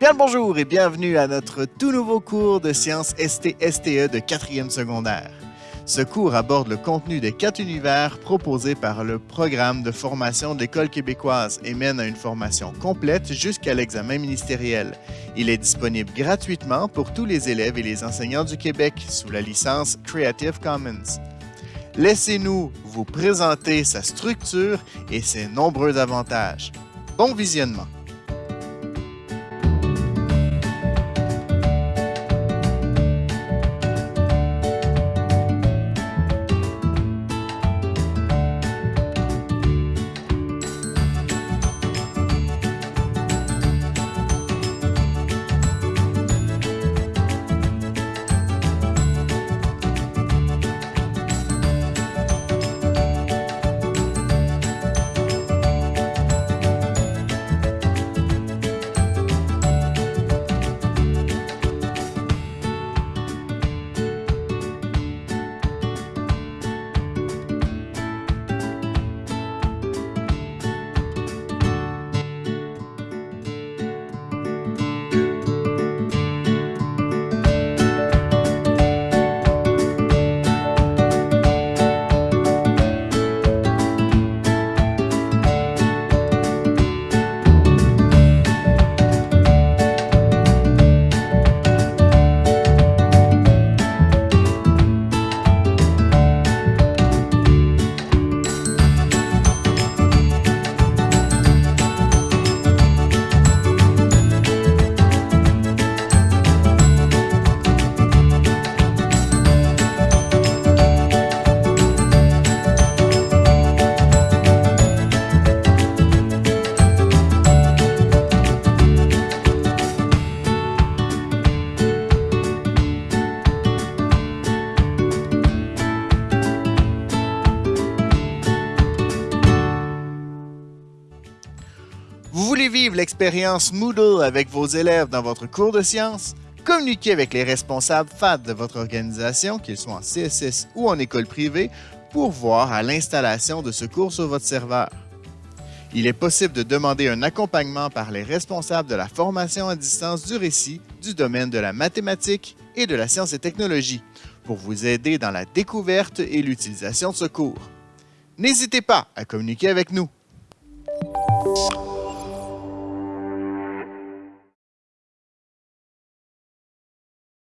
Bien le bonjour et bienvenue à notre tout nouveau cours de sciences ST-STE de 4e secondaire. Ce cours aborde le contenu des quatre univers proposés par le programme de formation de l'École québécoise et mène à une formation complète jusqu'à l'examen ministériel. Il est disponible gratuitement pour tous les élèves et les enseignants du Québec sous la licence Creative Commons. Laissez-nous vous présenter sa structure et ses nombreux avantages. Bon visionnement! Vous voulez vivre l'expérience Moodle avec vos élèves dans votre cours de sciences? Communiquez avec les responsables FAD de votre organisation, qu'ils soient en CSS ou en école privée, pour voir à l'installation de ce cours sur votre serveur. Il est possible de demander un accompagnement par les responsables de la formation à distance du récit du domaine de la mathématique et de la science et technologie pour vous aider dans la découverte et l'utilisation de ce cours. N'hésitez pas à communiquer avec nous.